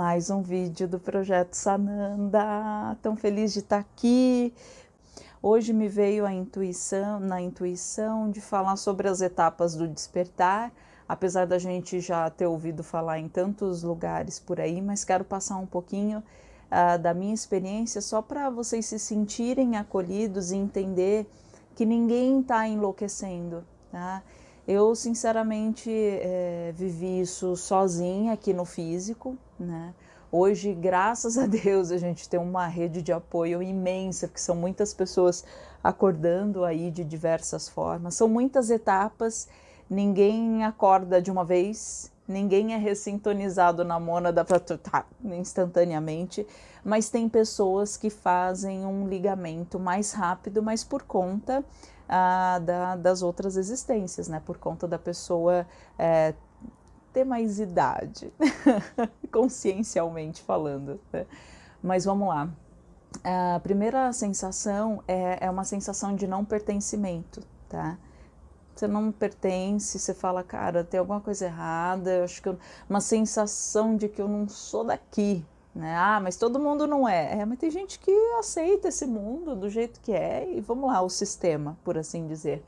mais um vídeo do Projeto Sananda. Tão feliz de estar aqui. Hoje me veio a intuição, na intuição de falar sobre as etapas do despertar, apesar da gente já ter ouvido falar em tantos lugares por aí, mas quero passar um pouquinho uh, da minha experiência só para vocês se sentirem acolhidos e entender que ninguém está enlouquecendo, tá? Eu, sinceramente, é, vivi isso sozinha aqui no físico, né? Hoje, graças a Deus, a gente tem uma rede de apoio imensa, porque são muitas pessoas acordando aí de diversas formas. São muitas etapas, ninguém acorda de uma vez, ninguém é ressintonizado na mônada tá, instantaneamente, mas tem pessoas que fazem um ligamento mais rápido, mas por conta ah, da, das outras existências, né? Por conta da pessoa é, ter mais idade, consciencialmente falando. Né? Mas vamos lá. A primeira sensação é, é uma sensação de não pertencimento, tá? Você não pertence, você fala, cara, tem alguma coisa errada, eu acho que eu... uma sensação de que eu não sou daqui, né? Ah, mas todo mundo não é. É, mas tem gente que aceita esse mundo do jeito que é e vamos lá, o sistema, por assim dizer.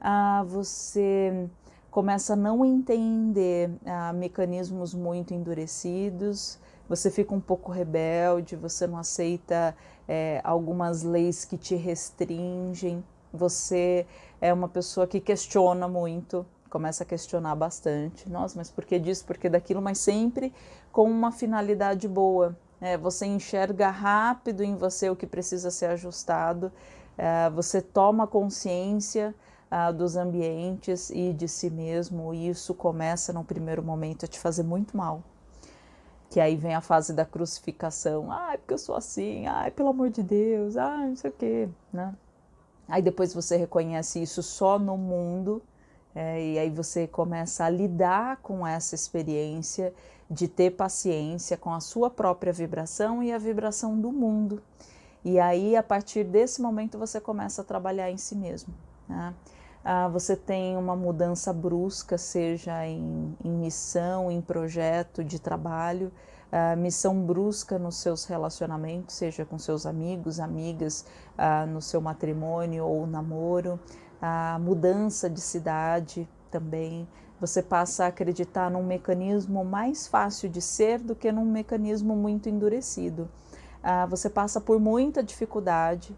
Ah, você começa a não entender ah, mecanismos muito endurecidos, você fica um pouco rebelde, você não aceita é, algumas leis que te restringem, você é uma pessoa que questiona muito, começa a questionar bastante. Nossa, mas por que disso, por que daquilo? Mas sempre com uma finalidade boa. É, você enxerga rápido em você o que precisa ser ajustado, é, você toma consciência ah, dos ambientes e de si mesmo, e isso começa no primeiro momento a te fazer muito mal. Que aí vem a fase da crucificação. Ai, porque eu sou assim, ai, pelo amor de Deus, ai, não sei o quê, né? Aí depois você reconhece isso só no mundo, é, e aí você começa a lidar com essa experiência de ter paciência com a sua própria vibração e a vibração do mundo. E aí, a partir desse momento, você começa a trabalhar em si mesmo. Né? ah, você tem uma mudança brusca, seja em, em missão, em projeto de trabalho, ah, missão brusca nos seus relacionamentos, seja com seus amigos, amigas, ah, no seu matrimônio ou namoro, a mudança de cidade também. Você passa a acreditar num mecanismo mais fácil de ser do que num mecanismo muito endurecido. Ah, você passa por muita dificuldade,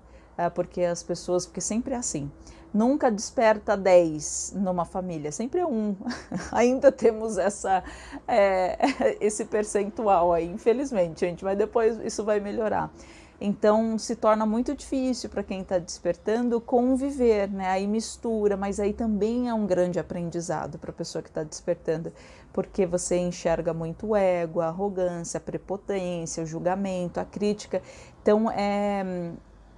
porque as pessoas, porque sempre é assim, nunca desperta 10 numa família, sempre é um. Ainda temos essa, é, esse percentual aí, infelizmente, gente, mas depois isso vai melhorar. Então se torna muito difícil para quem está despertando conviver, né? Aí mistura, mas aí também é um grande aprendizado para a pessoa que está despertando, porque você enxerga muito o ego, a arrogância, a prepotência, o julgamento, a crítica. Então é,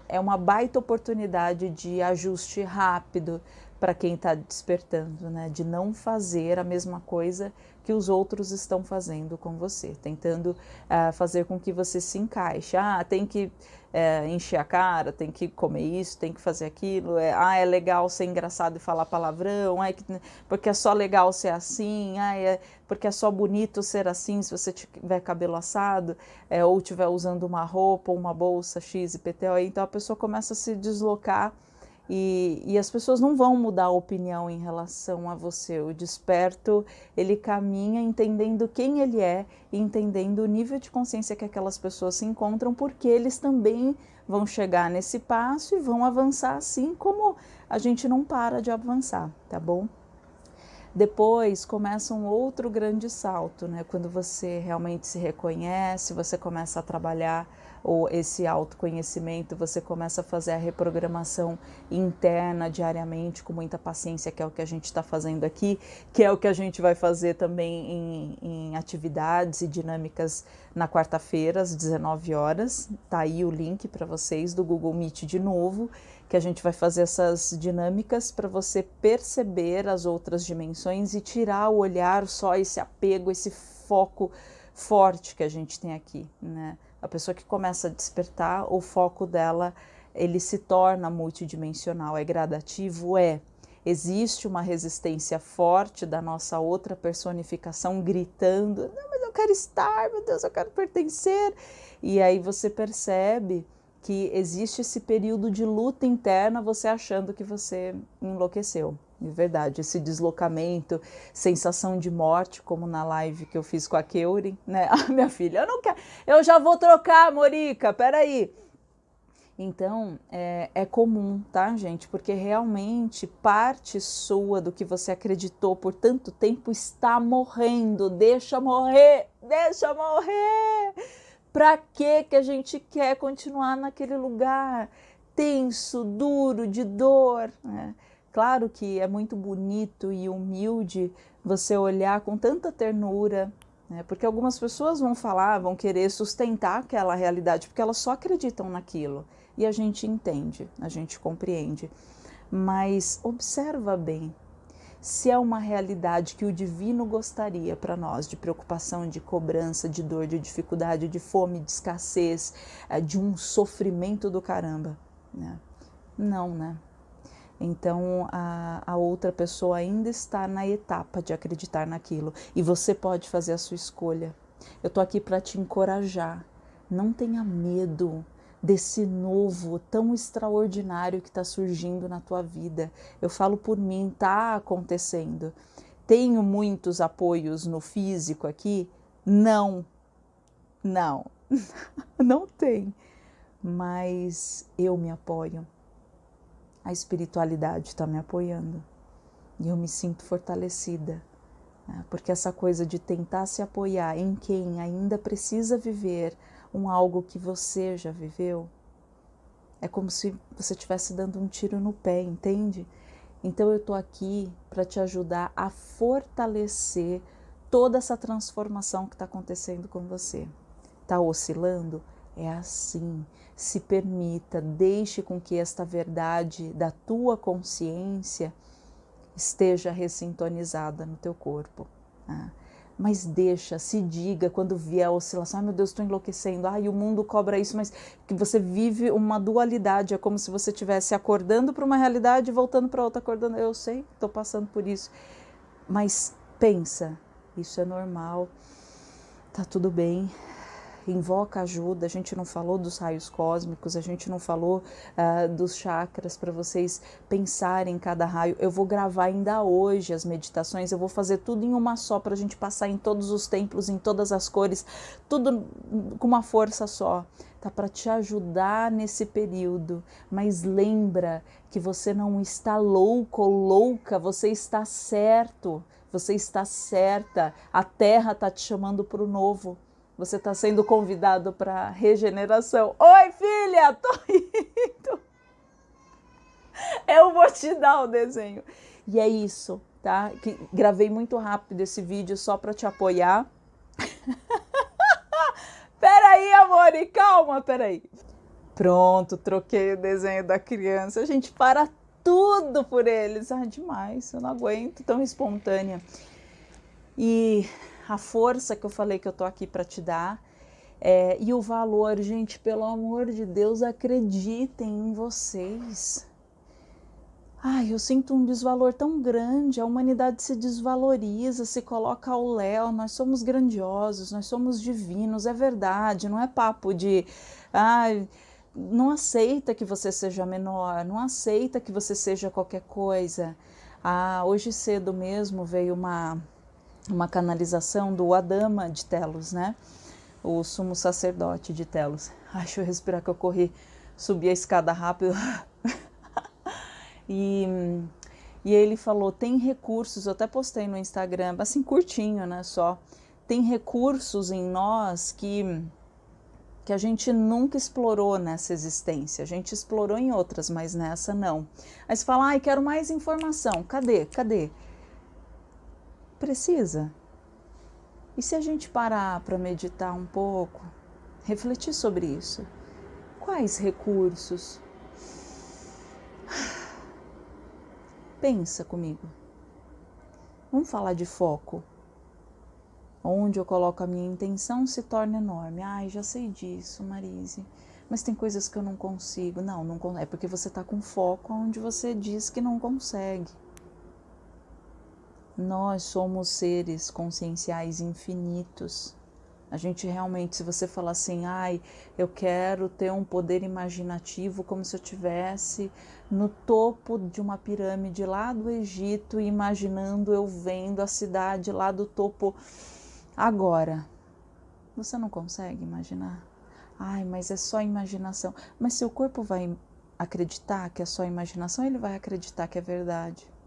é uma baita oportunidade de ajuste rápido para quem está despertando, né? De não fazer a mesma coisa que os outros estão fazendo com você, tentando uh, fazer com que você se encaixe. Ah, tem que uh, encher a cara, tem que comer isso, tem que fazer aquilo. É, ah, é legal ser engraçado e falar palavrão, é que, porque é só legal ser assim, ah, é porque é só bonito ser assim se você tiver cabelo assado, é, ou estiver usando uma roupa ou uma bolsa X e PTO. Então a pessoa começa a se deslocar e, e, as pessoas não vão mudar a opinião em relação a você. O desperto, ele caminha entendendo quem ele é e entendendo o nível de consciência que aquelas pessoas se encontram, porque eles também vão chegar nesse passo e vão avançar assim como a gente não para de avançar, tá bom? Depois começa um outro grande salto, né? Quando você realmente se reconhece, você começa a trabalhar ou esse autoconhecimento, você começa a fazer a reprogramação interna diariamente com muita paciência, que é o que a gente está fazendo aqui, que é o que a gente vai fazer também em, em atividades e dinâmicas na quarta-feira, às 19 horas. Tá aí o link para vocês do Google Meet de novo, que a gente vai fazer essas dinâmicas para você perceber as outras dimensões e tirar o olhar só esse apego, esse foco forte que a gente tem aqui, né? A pessoa que começa a despertar, o foco dela, ele se torna multidimensional, é gradativo, é. Existe uma resistência forte da nossa outra personificação gritando, não, mas eu quero estar, meu Deus, eu quero pertencer. E aí você percebe que existe esse período de luta interna, você achando que você enlouqueceu. De verdade, esse deslocamento, sensação de morte, como na live que eu fiz com a Keurin, né? Ah, minha filha, eu não quero, eu já vou trocar, Morica, peraí. Então, é, é, comum, tá, gente? Porque realmente parte sua do que você acreditou por tanto tempo está morrendo. Deixa morrer, deixa morrer. Para que que a gente quer continuar naquele lugar tenso, duro, de dor? Né? Claro que é muito bonito e humilde você olhar com tanta ternura, né? porque algumas pessoas vão falar, vão querer sustentar aquela realidade, porque elas só acreditam naquilo. E a gente entende, a gente compreende. Mas observa bem, se é uma realidade que o divino gostaria para nós, de preocupação, de cobrança, de dor, de dificuldade, de fome, de escassez, eh, de um sofrimento do caramba. Né? Não, né? Então a, a outra pessoa ainda está na etapa de acreditar naquilo e você pode fazer a sua escolha. Eu estou aqui para te encorajar. Não tenha medo desse novo tão extraordinário que está surgindo na tua vida. Eu falo por mim, está acontecendo. Tenho muitos apoios no físico aqui? Não, não, não tem. Mas eu me apoio a espiritualidade está me apoiando e eu me sinto fortalecida. Né? Porque essa coisa de tentar se apoiar em quem ainda precisa viver um algo que você já viveu, é como se você estivesse dando um tiro no pé, entende? Então eu estou aqui para te ajudar a fortalecer toda essa transformação que está acontecendo com você. Está oscilando? É assim. Se permita, deixe com que esta verdade da tua consciência esteja ressintonizada no teu corpo. Né? Mas deixa, se diga quando vier a oscilação, ai meu Deus, estou enlouquecendo, ai o mundo cobra isso, mas que você vive uma dualidade, é como se você estivesse acordando para uma realidade e voltando para outra, acordando, eu sei, estou passando por isso, mas pensa, isso é normal, tá tudo bem, invoca ajuda. A gente não falou dos raios cósmicos, a gente não falou uh, dos chakras para vocês pensarem em cada raio. Eu vou gravar ainda hoje as meditações, eu vou fazer tudo em uma só para a gente passar em todos os templos, em todas as cores, tudo com uma força só. Tá para te ajudar nesse período, mas lembra que você não está louco ou louca, você está certo, você está certa. A Terra está te chamando para o novo. Você está sendo convidado para regeneração. Oi, filha, tô indo. Eu vou te dar o desenho. E é isso, tá? Que gravei muito rápido esse vídeo só para te apoiar. peraí, amor, e calma, peraí. Pronto, troquei o desenho da criança. A gente para tudo por eles. Ah, demais, eu não aguento, tão espontânea. E a força que eu falei que eu tô aqui para te dar. É, e o valor, gente, pelo amor de Deus, acreditem em vocês. Ai, eu sinto um desvalor tão grande, a humanidade se desvaloriza, se coloca ao léu, nós somos grandiosos, nós somos divinos, é verdade, não é papo de. Ai, não aceita que você seja menor, não aceita que você seja qualquer coisa. Ah, hoje cedo mesmo veio uma uma canalização do Adama de Telos, né? O sumo sacerdote de Telos. Ai, deixa eu respirar que eu corri, subi a escada rápido. e, e ele falou, tem recursos, eu até postei no Instagram, assim curtinho, né, só. Tem recursos em nós que que a gente nunca explorou nessa existência. A gente explorou em outras, mas nessa não. Aí você fala, ai, quero mais informação. Cadê? Cadê? Precisa. E se a gente parar para meditar um pouco, refletir sobre isso? Quais recursos? Pensa comigo. Vamos falar de foco. Onde eu coloco a minha intenção se torna enorme. Ai, já sei disso, Marise. Mas tem coisas que eu não consigo. Não, não é porque você está com foco onde você diz que não consegue. Nós somos seres conscienciais infinitos. A gente realmente, se você falar assim, ai, eu quero ter um poder imaginativo como se eu tivesse no topo de uma pirâmide lá do Egito, imaginando eu vendo a cidade lá do topo agora. Você não consegue imaginar? Ai, mas é só imaginação. Mas seu corpo vai acreditar que é só imaginação, ele vai acreditar que é verdade.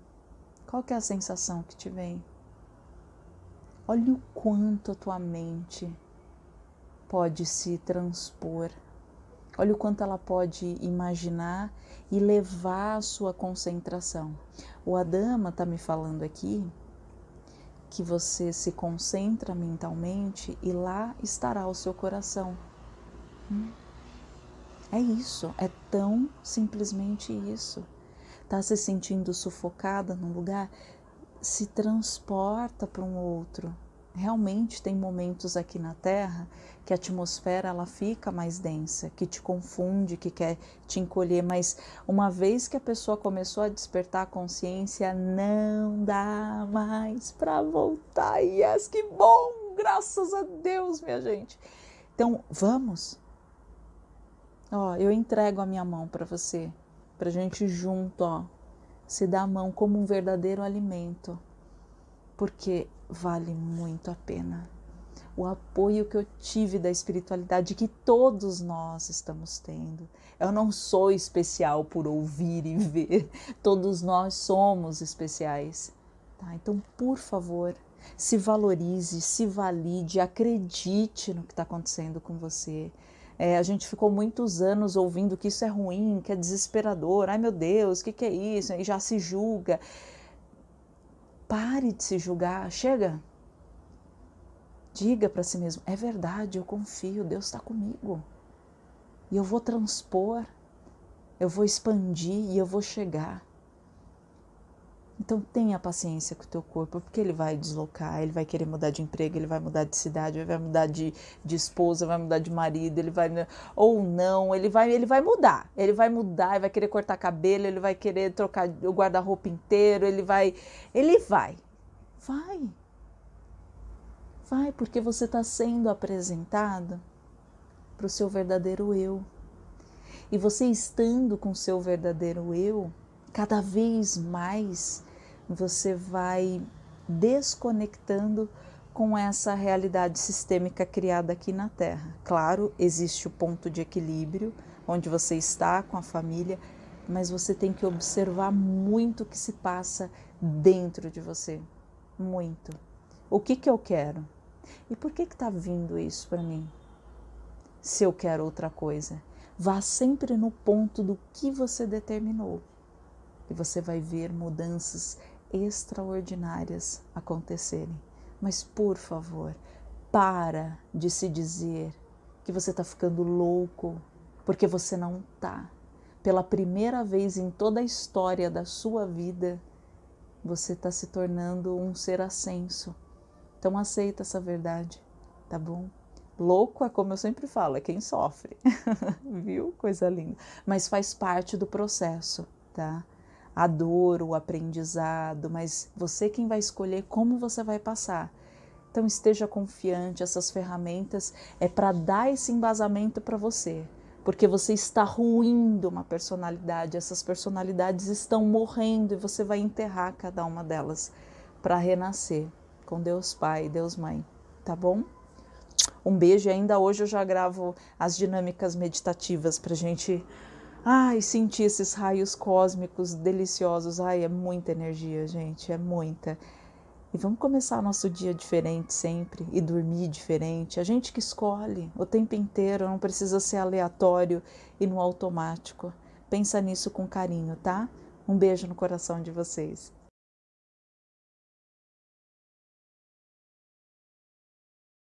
Qual que é a sensação que te vem? Olha o quanto a tua mente pode se transpor. Olha o quanto ela pode imaginar e levar a sua concentração. O Adama está me falando aqui que você se concentra mentalmente e lá estará o seu coração. Hum. É isso, é tão simplesmente isso. Tá se sentindo sufocada num lugar? Se transporta para um outro. Realmente tem momentos aqui na Terra que a atmosfera ela fica mais densa, que te confunde, que quer te encolher, mas uma vez que a pessoa começou a despertar a consciência, não dá mais para voltar. E yes, que bom! Graças a Deus, minha gente. Então, vamos, Ó, eu entrego a minha mão para você, para gente junto, ó, se dar a mão como um verdadeiro alimento, porque vale muito a pena. O apoio que eu tive da espiritualidade que todos nós estamos tendo. Eu não sou especial por ouvir e ver, todos nós somos especiais. Tá? Então, por favor, se valorize, se valide, acredite no que está acontecendo com você. É, a gente ficou muitos anos ouvindo que isso é ruim, que é desesperador. Ai meu Deus, o que, que é isso? E já se julga. Pare de se julgar. Chega. Diga para si mesmo: é verdade, eu confio, Deus está comigo. E eu vou transpor, eu vou expandir e eu vou chegar. Então tenha paciência com o teu corpo, porque ele vai deslocar, ele vai querer mudar de emprego, ele vai mudar de cidade, ele vai mudar de, de esposa, vai mudar de marido, ele vai ou não, ele vai ele vai mudar, ele vai mudar, ele vai querer cortar cabelo, ele vai querer trocar o guarda-roupa inteiro, ele vai, ele vai, vai, vai, porque você está sendo apresentado para o seu verdadeiro eu. E você estando com o seu verdadeiro eu, cada vez mais você vai desconectando com essa realidade sistêmica criada aqui na Terra. Claro, existe o ponto de equilíbrio, onde você está com a família, mas você tem que observar muito o que se passa dentro de você. Muito. O que, que eu quero? E por que está vindo isso para mim? Se eu quero outra coisa, vá sempre no ponto do que você determinou. E você vai ver mudanças extraordinárias acontecerem. Mas por favor, para de se dizer que você está ficando louco, porque você não está. Pela primeira vez em toda a história da sua vida, você está se tornando um ser ascenso. Então aceita essa verdade, tá bom? Louco é como eu sempre falo, é quem sofre, viu? Coisa linda. Mas faz parte do processo, tá? A dor, o aprendizado, mas você quem vai escolher como você vai passar. Então esteja confiante, essas ferramentas é para dar esse embasamento para você, porque você está ruindo uma personalidade, essas personalidades estão morrendo e você vai enterrar cada uma delas para renascer com Deus Pai, Deus Mãe, tá bom? Um beijo e ainda hoje eu já gravo as dinâmicas meditativas para gente Ai, sentir esses raios cósmicos deliciosos. Ai, é muita energia, gente, é muita. E vamos começar nosso dia diferente sempre e dormir diferente. A gente que escolhe o tempo inteiro, não precisa ser aleatório e no automático. Pensa nisso com carinho, tá? Um beijo no coração de vocês.